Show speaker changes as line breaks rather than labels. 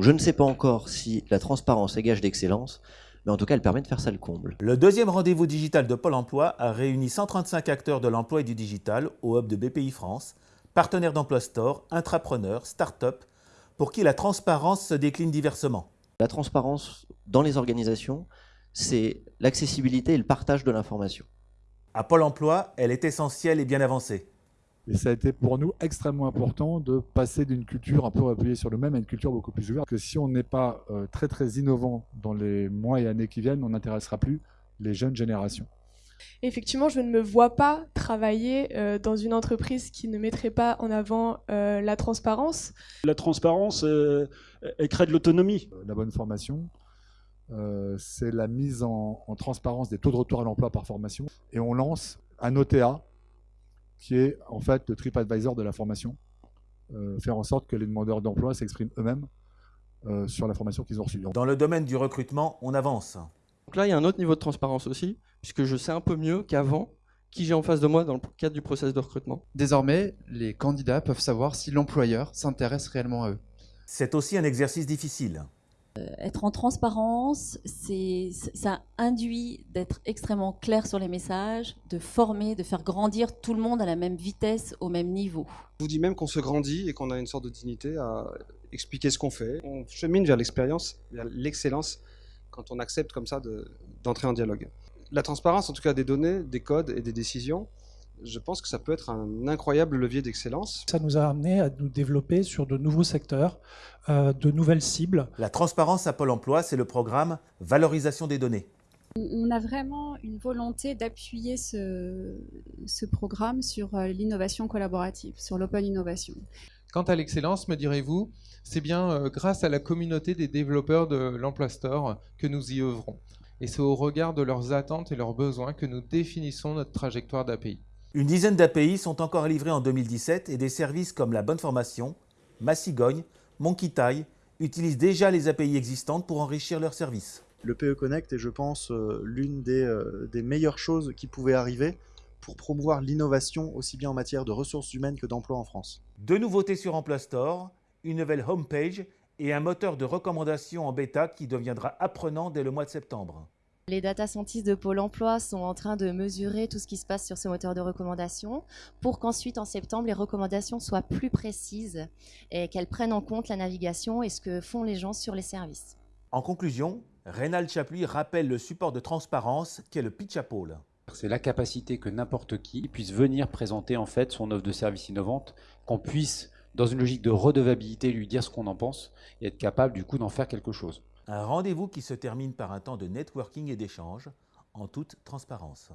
Donc je ne sais pas encore si la transparence est gage d'excellence, mais en tout cas elle permet de faire ça le comble.
Le deuxième rendez-vous digital de Pôle emploi a réuni 135 acteurs de l'emploi et du digital au hub de BPI France, partenaires d'Emploi Store, intrapreneurs, start-up, pour qui la transparence se décline diversement.
La transparence dans les organisations, c'est l'accessibilité et le partage de l'information.
À Pôle emploi, elle est essentielle et bien avancée.
Et ça a été pour nous extrêmement important de passer d'une culture un peu appuyée sur le même à une culture beaucoup plus ouverte. Que si on n'est pas euh, très très innovant dans les mois et années qui viennent, on n'intéressera plus les jeunes générations.
Effectivement, je ne me vois pas travailler euh, dans une entreprise qui ne mettrait pas en avant euh, la transparence.
La transparence, elle crée de l'autonomie.
La bonne formation, c'est la mise en, en transparence des taux de retour à l'emploi par formation. Et on lance un OTA qui est en fait le TripAdvisor de la formation. Euh, faire en sorte que les demandeurs d'emploi s'expriment eux-mêmes euh, sur la formation qu'ils ont reçue.
Dans le domaine du recrutement, on avance.
Donc là, il y a un autre niveau de transparence aussi, puisque je sais un peu mieux qu'avant qui j'ai en face de moi dans le cadre du process de recrutement.
Désormais, les candidats peuvent savoir si l'employeur s'intéresse réellement à eux.
C'est aussi un exercice difficile.
Euh, être en transparence, ça induit d'être extrêmement clair sur les messages, de former, de faire grandir tout le monde à la même vitesse, au même niveau.
Je vous dis même qu'on se grandit et qu'on a une sorte de dignité à expliquer ce qu'on fait. On chemine vers l'expérience, vers l'excellence, quand on accepte comme ça d'entrer en dialogue. La transparence, en tout cas des données, des codes et des décisions, je pense que ça peut être un incroyable levier d'excellence.
Ça nous a amené à nous développer sur de nouveaux secteurs, euh, de nouvelles cibles.
La transparence à Pôle emploi, c'est le programme Valorisation des données.
On a vraiment une volonté d'appuyer ce, ce, programme sur euh, l'innovation collaborative, sur l'open innovation.
Quant à l'excellence, me direz-vous, c'est bien euh, grâce à la communauté des développeurs de l'Emploi Store que nous y œuvrons. Et c'est au regard de leurs attentes et leurs besoins que nous définissons notre trajectoire d'API.
Une dizaine d'API sont encore livrés en 2017 et des services comme la bonne formation, Massigogne, Monkey utilisent déjà les API existantes pour enrichir leurs services.
Le PE Connect est, je pense, euh, l'une des, euh, des meilleures choses qui pouvaient arriver pour promouvoir l'innovation aussi bien en matière de ressources humaines que d'emploi en France.
Deux nouveautés sur Emploi Store, une nouvelle homepage et un moteur de recommandation en bêta qui deviendra apprenant dès le mois de septembre.
Les data scientists de Pôle emploi sont en train de mesurer tout ce qui se passe sur ce moteur de recommandation pour qu'ensuite, en septembre, les recommandations soient plus précises et qu'elles prennent en compte la navigation et ce que font les gens sur les services.
En conclusion, Rénal Chapuis rappelle le support de transparence qu'est le pitch à Pôle.
C'est la capacité que n'importe qui puisse venir présenter en fait son offre de service innovante, qu'on puisse, dans une logique de redevabilité, lui dire ce qu'on en pense et être capable du coup d'en faire quelque chose.
Un rendez-vous qui se termine par un temps de networking et d'échange en toute transparence.